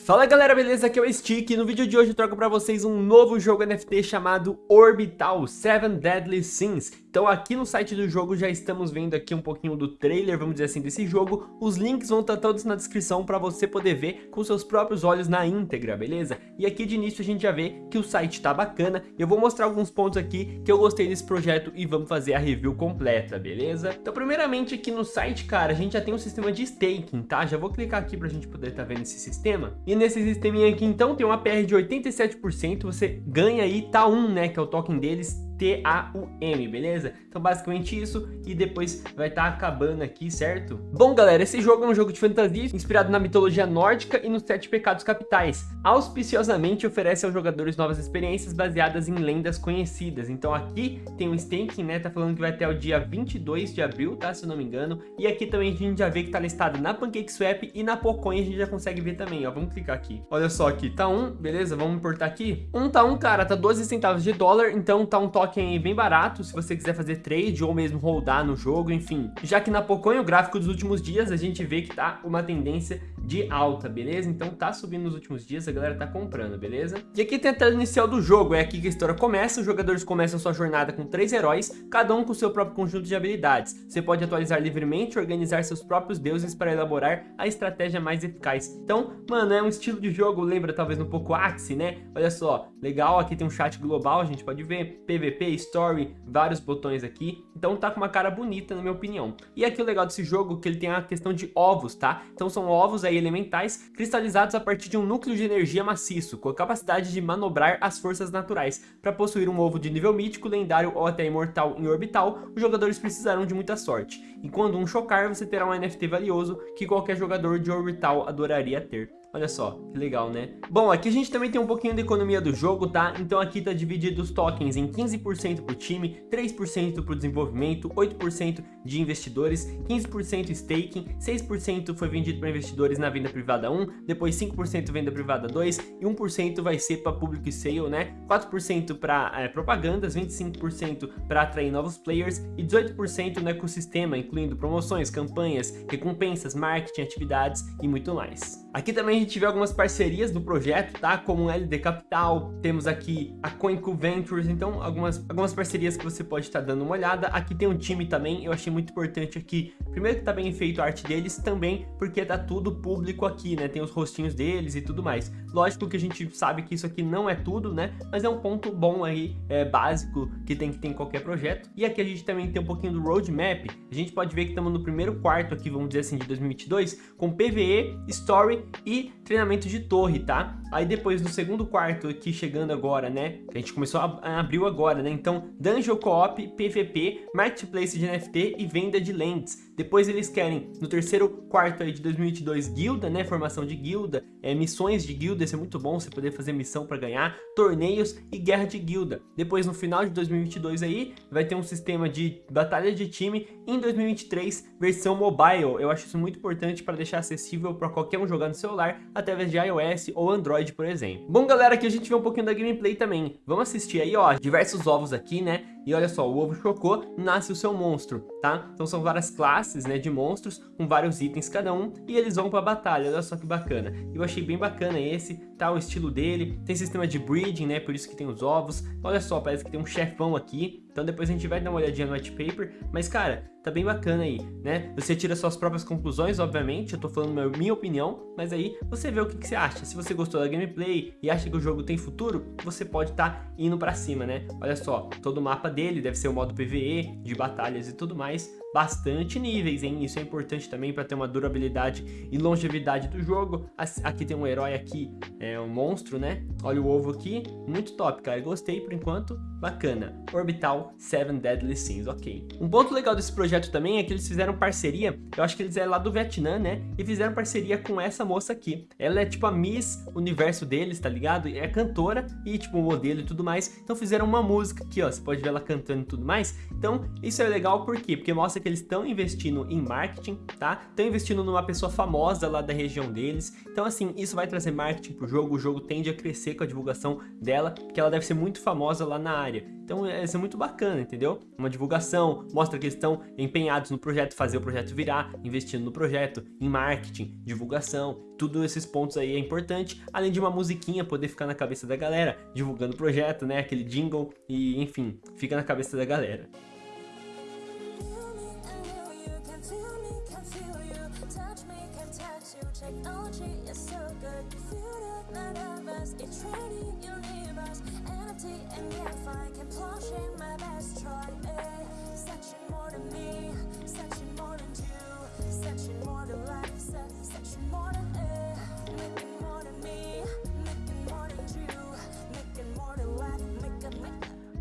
Fala galera, beleza? Aqui é o Stick e no vídeo de hoje eu trago pra vocês um novo jogo NFT chamado Orbital 7 Deadly Sins. Então aqui no site do jogo já estamos vendo aqui um pouquinho do trailer, vamos dizer assim, desse jogo. Os links vão estar todos na descrição para você poder ver com seus próprios olhos na íntegra, beleza? E aqui de início a gente já vê que o site tá bacana. Eu vou mostrar alguns pontos aqui que eu gostei desse projeto e vamos fazer a review completa, beleza? Então primeiramente aqui no site, cara, a gente já tem um sistema de staking, tá? Já vou clicar aqui pra gente poder estar tá vendo esse sistema. E nesse sisteminha aqui então tem uma PR de 87%, você ganha aí TAUM, né, que é o token deles, T-A-U-M, beleza? Então basicamente isso e depois vai estar tá acabando aqui, certo? Bom galera, esse jogo é um jogo de fantasia inspirado na mitologia nórdica e nos sete pecados capitais. Auspiciosamente oferece aos jogadores novas experiências baseadas em lendas conhecidas. Então aqui tem um staking, né? Tá falando que vai até o dia 22 de abril, tá? Se eu não me engano. E aqui também a gente já vê que tá listado na PancakeSwap e na Pocoin a gente já consegue ver também, ó. Vamos clicar aqui. Olha só aqui, tá um, beleza? Vamos importar aqui. Um tá um, cara, tá 12 centavos de dólar, então tá um token token bem barato, se você quiser fazer trade ou mesmo holdar no jogo, enfim. Já que na Pocoin, o gráfico dos últimos dias, a gente vê que tá uma tendência de alta, beleza? Então tá subindo nos últimos dias, a galera tá comprando, beleza? E aqui tem a tela inicial do jogo, é aqui que a história começa, os jogadores começam sua jornada com três heróis, cada um com seu próprio conjunto de habilidades. Você pode atualizar livremente, organizar seus próprios deuses para elaborar a estratégia mais eficaz. Então, mano, é um estilo de jogo, lembra talvez um pouco Axie, né? Olha só, legal, aqui tem um chat global, a gente pode ver, PVP, Story, vários botões aqui, então tá com uma cara bonita na minha opinião. E aqui o legal desse jogo é que ele tem a questão de ovos, tá? Então são ovos aí elementais cristalizados a partir de um núcleo de energia maciço, com a capacidade de manobrar as forças naturais. Para possuir um ovo de nível mítico, lendário ou até imortal em orbital, os jogadores precisarão de muita sorte. E quando um chocar, você terá um NFT valioso que qualquer jogador de orbital adoraria ter. Olha só, que legal, né? Bom, aqui a gente também tem um pouquinho da economia do jogo, tá? Então aqui tá dividido os tokens em 15% pro time, 3% pro desenvolvimento, 8% de investidores, 15% staking, 6% foi vendido para investidores na venda privada 1, depois 5% venda privada 2 e 1% vai ser para público e sale, né? 4% para é, propagandas, 25% para atrair novos players e 18% no ecossistema, incluindo promoções, campanhas, recompensas, marketing, atividades e muito mais. Aqui também gente vê algumas parcerias do projeto, tá? Como LD Capital, temos aqui a CoinCo Ventures, então algumas, algumas parcerias que você pode estar tá dando uma olhada. Aqui tem um time também, eu achei muito importante aqui. Primeiro que tá bem feito a arte deles, também porque tá tudo público aqui, né? Tem os rostinhos deles e tudo mais. Lógico que a gente sabe que isso aqui não é tudo, né? Mas é um ponto bom aí, é, básico, que tem que ter em qualquer projeto. E aqui a gente também tem um pouquinho do roadmap. A gente pode ver que estamos no primeiro quarto aqui, vamos dizer assim, de 2022, com PVE, Story e treinamento de torre, tá? Aí depois no segundo quarto aqui chegando agora, né? A gente começou a, a abriu agora, né? Então, Dungeon Co-op, PVP, Marketplace de NFT e venda de lentes. Depois eles querem, no terceiro quarto aí de 2022, guilda, né? Formação de guilda, é, missões de guilda, isso é muito bom, você poder fazer missão para ganhar, torneios e guerra de guilda. Depois, no final de 2022 aí, vai ter um sistema de batalha de time em 2023, versão mobile. Eu acho isso muito importante para deixar acessível para qualquer um jogar no celular, através de iOS ou Android, por exemplo. Bom, galera, aqui a gente vê um pouquinho da gameplay também. Vamos assistir aí, ó, diversos ovos aqui, né? E olha só, o ovo chocou, nasce o seu monstro, tá? Então são várias classes, né, de monstros, com vários itens cada um, e eles vão pra batalha, olha só que bacana. Eu achei bem bacana esse, tá, o estilo dele, tem sistema de breeding, né, por isso que tem os ovos. Olha só, parece que tem um chefão aqui, então depois a gente vai dar uma olhadinha no white paper, mas cara, tá bem bacana aí, né? Você tira suas próprias conclusões, obviamente, eu tô falando minha, opinião, mas aí você vê o que, que, você acha. Se você gostou da gameplay e acha que o jogo tem futuro, você pode estar tá indo pra cima, né? Olha só, todo o mapa dele deve ser o modo PVE, de batalhas e tudo mais, bastante níveis, hein? Isso é importante também para ter uma durabilidade e longevidade do jogo. Aqui tem um herói aqui, é um monstro, né? Olha o ovo aqui, muito top, cara. Gostei por enquanto, bacana. Orbital 7 Deadly Sins, ok. Um ponto legal desse projeto também é que eles fizeram parceria, eu acho que eles é lá do Vietnã, né? E fizeram parceria com essa moça aqui. Ela é tipo a Miss Universo deles, tá ligado? É cantora e tipo modelo e tudo mais. Então fizeram uma música aqui, ó. Você pode ver ela cantando e tudo mais. Então isso é legal por quê? Porque mostra que eles estão investindo em marketing, tá? Estão investindo numa pessoa famosa lá da região deles. Então, assim, isso vai trazer marketing pro jogo. O jogo tende a crescer com a divulgação dela, porque ela deve ser muito famosa lá na área. Então, é, isso é muito bacana, entendeu? Uma divulgação, mostra que eles estão empenhados no projeto, fazer o projeto virar, investindo no projeto, em marketing, divulgação, tudo esses pontos aí é importante, além de uma musiquinha poder ficar na cabeça da galera, divulgando o projeto, né, aquele jingle e enfim, fica na cabeça da galera.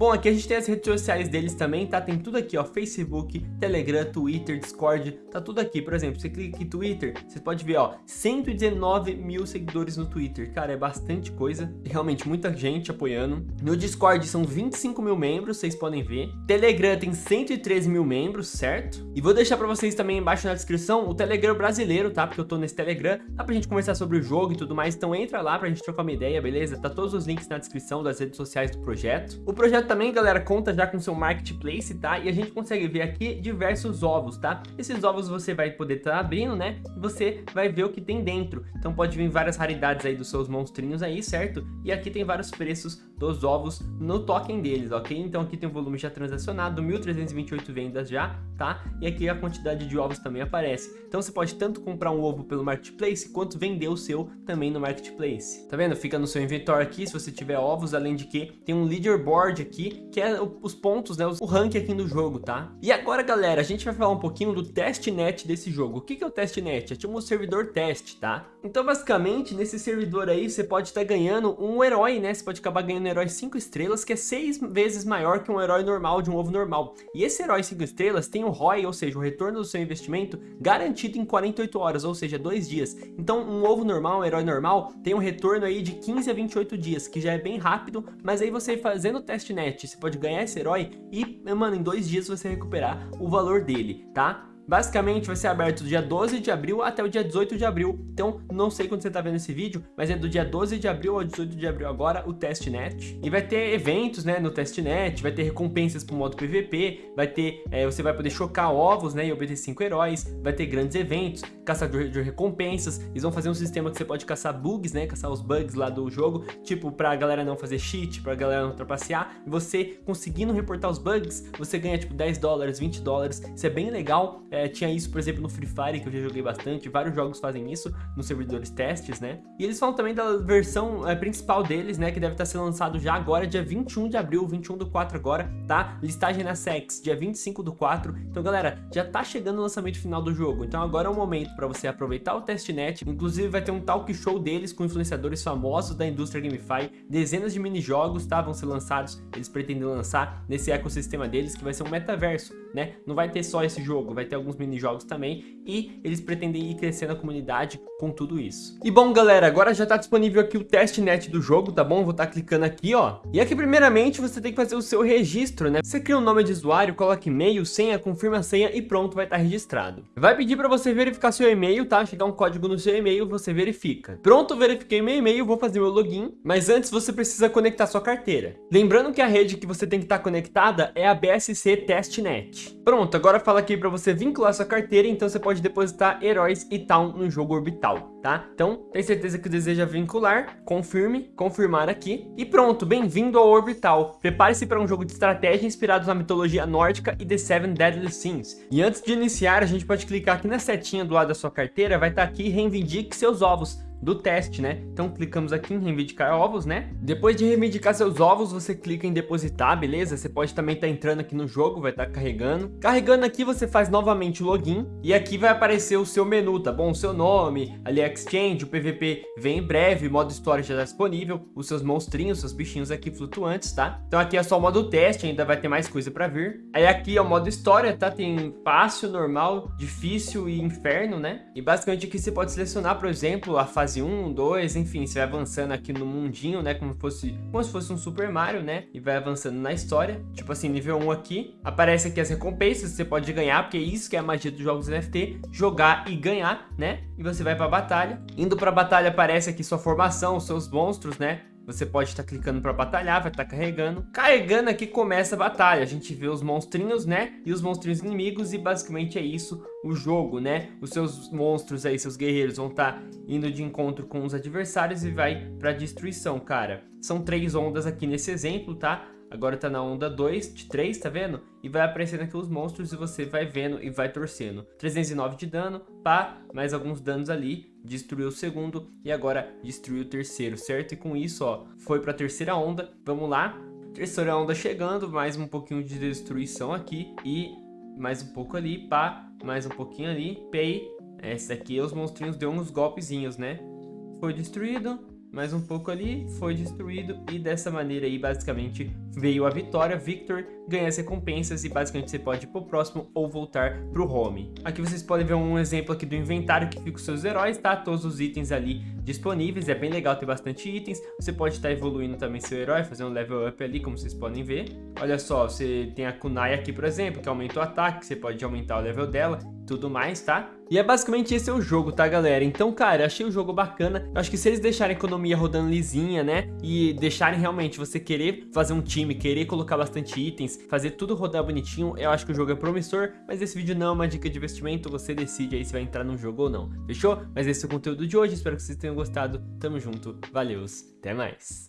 Bom, aqui a gente tem as redes sociais deles também, tá? Tem tudo aqui, ó, Facebook, Telegram, Twitter, Discord, tá tudo aqui. Por exemplo, você clica em Twitter, você pode ver, ó, 119 mil seguidores no Twitter. Cara, é bastante coisa, realmente muita gente apoiando. No Discord são 25 mil membros, vocês podem ver. Telegram tem 113 mil membros, certo? E vou deixar pra vocês também embaixo na descrição o Telegram brasileiro, tá? Porque eu tô nesse Telegram, dá pra gente conversar sobre o jogo e tudo mais, então entra lá pra gente trocar uma ideia, beleza? Tá todos os links na descrição das redes sociais do projeto. O projeto também, galera, conta já com seu marketplace, tá? E a gente consegue ver aqui diversos ovos, tá? Esses ovos você vai poder estar tá abrindo, né? E você vai ver o que tem dentro. Então pode vir várias raridades aí dos seus monstrinhos aí, certo? E aqui tem vários preços dos ovos no token deles, ok? Então aqui tem o volume já transacionado, 1.328 vendas já, tá? E aqui a quantidade de ovos também aparece. Então você pode tanto comprar um ovo pelo marketplace, quanto vender o seu também no marketplace. Tá vendo? Fica no seu inventório aqui, se você tiver ovos, além de que tem um leaderboard aqui, que é os pontos, né, o ranking aqui do jogo, tá? E agora, galera, a gente vai falar um pouquinho do testnet desse jogo. O que, que é o testnet? É tipo um servidor teste, tá? Então, basicamente, nesse servidor aí, você pode estar tá ganhando um herói, né? Você pode acabar ganhando herói 5 estrelas, que é 6 vezes maior que um herói normal de um ovo normal. E esse herói 5 estrelas tem o ROI, ou seja, o retorno do seu investimento, garantido em 48 horas, ou seja, 2 dias. Então, um ovo normal, um herói normal, tem um retorno aí de 15 a 28 dias, que já é bem rápido, mas aí você fazendo o testnet, você pode ganhar esse herói e, mano, em dois dias você recuperar o valor dele, tá? Basicamente vai ser aberto do dia 12 de abril até o dia 18 de abril. Então não sei quando você está vendo esse vídeo, mas é do dia 12 de abril ao 18 de abril agora o testnet. E vai ter eventos né, no testnet, vai ter recompensas para o modo PVP, vai ter, é, você vai poder chocar ovos né, e obter 5 heróis, vai ter grandes eventos, caçador de recompensas, eles vão fazer um sistema que você pode caçar bugs, né, caçar os bugs lá do jogo, tipo para a galera não fazer cheat, para a galera não trapacear, e você conseguindo reportar os bugs, você ganha tipo 10 dólares, 20 dólares, isso é bem legal, é, tinha isso, por exemplo, no Free Fire, que eu já joguei bastante, vários jogos fazem isso nos servidores testes, né? E eles falam também da versão é, principal deles, né, que deve estar sendo lançado já agora, dia 21 de abril, 21 do 4 agora, tá? Listagem na SEX, dia 25 do 4. Então, galera, já tá chegando o lançamento final do jogo, então agora é o momento para você aproveitar o testnet, inclusive vai ter um talk show deles com influenciadores famosos da indústria GameFi, dezenas de minijogos, tá? Vão ser lançados, eles pretendem lançar nesse ecossistema deles, que vai ser um metaverso, né? Não vai ter só esse jogo, vai ter alguns minijogos também e eles pretendem ir crescendo a comunidade com tudo isso. E bom, galera, agora já está disponível aqui o testnet do jogo, tá bom? Vou estar tá clicando aqui, ó. E aqui, primeiramente, você tem que fazer o seu registro, né? Você cria um nome de usuário, coloca e-mail, senha, confirma a senha e pronto, vai estar tá registrado. Vai pedir para você verificar seu e-mail, tá? Chegar um código no seu e-mail, você verifica. Pronto, verifiquei meu e-mail, vou fazer meu login, mas antes você precisa conectar sua carteira. Lembrando que a rede que você tem que estar tá conectada é a BSC Testnet. Pronto, agora fala aqui para você vincular sua carteira, então você pode depositar heróis e tal no jogo orbital, tá? Então, tem certeza que deseja vincular, confirme, confirmar aqui e pronto, bem-vindo ao orbital. Prepare-se para um jogo de estratégia inspirado na mitologia nórdica e The Seven Deadly Sins. E antes de iniciar, a gente pode clicar aqui na setinha do lado da sua carteira, vai estar tá aqui reivindique seus ovos do teste, né? Então clicamos aqui em reivindicar ovos, né? Depois de reivindicar seus ovos, você clica em depositar, beleza? Você pode também estar tá entrando aqui no jogo, vai estar tá carregando. Carregando aqui, você faz novamente o login e aqui vai aparecer o seu menu, tá bom? O seu nome, ali Exchange, o PVP vem em breve, modo história já está disponível, os seus monstrinhos, seus bichinhos aqui flutuantes, tá? Então aqui é só o modo teste, ainda vai ter mais coisa para vir. Aí aqui é o modo história, tá? Tem fácil, normal, difícil e inferno, né? E basicamente aqui você pode selecionar, por exemplo, a fase fase 1, 2, enfim, você vai avançando aqui no mundinho, né, como, fosse, como se fosse um Super Mario, né, e vai avançando na história, tipo assim, nível 1 aqui, aparece aqui as recompensas você pode ganhar, porque é isso que é a magia dos jogos NFT, jogar e ganhar, né, e você vai pra batalha, indo pra batalha aparece aqui sua formação, os seus monstros, né, você pode estar tá clicando para batalhar, vai estar tá carregando. Carregando aqui começa a batalha. A gente vê os monstrinhos, né? E os monstrinhos inimigos e basicamente é isso o jogo, né? Os seus monstros aí, seus guerreiros vão estar tá indo de encontro com os adversários e vai para destruição, cara. São três ondas aqui nesse exemplo, tá? Agora tá na onda 2, de 3, tá vendo? E vai aparecendo aqui os monstros e você vai vendo e vai torcendo. 309 de dano, pá, mais alguns danos ali. Destruiu o segundo e agora destruiu o terceiro, certo? E com isso, ó, foi pra terceira onda. Vamos lá. Terceira onda chegando, mais um pouquinho de destruição aqui. E mais um pouco ali, pá, mais um pouquinho ali. Pay. Esse aqui, os monstrinhos deu uns golpezinhos, né? Foi destruído mais um pouco ali, foi destruído e dessa maneira aí basicamente veio a vitória, Victor ganha as recompensas e basicamente você pode ir pro próximo ou voltar pro home. Aqui vocês podem ver um exemplo aqui do inventário que fica os seus heróis, tá? Todos os itens ali disponíveis, é bem legal ter bastante itens, você pode estar evoluindo também seu herói, fazendo um level up ali, como vocês podem ver. Olha só, você tem a Kunai aqui, por exemplo, que aumenta o ataque, você pode aumentar o level dela, tudo mais, tá? E é basicamente esse é o jogo, tá, galera? Então, cara, achei o jogo bacana. Eu acho que se eles deixarem a economia rodando lisinha, né? E deixarem realmente você querer fazer um time, querer colocar bastante itens, fazer tudo rodar bonitinho, eu acho que o jogo é promissor. Mas esse vídeo não é uma dica de investimento, você decide aí se vai entrar no jogo ou não, fechou? Mas esse é o conteúdo de hoje, espero que vocês tenham gostado. Tamo junto, valeu, até mais!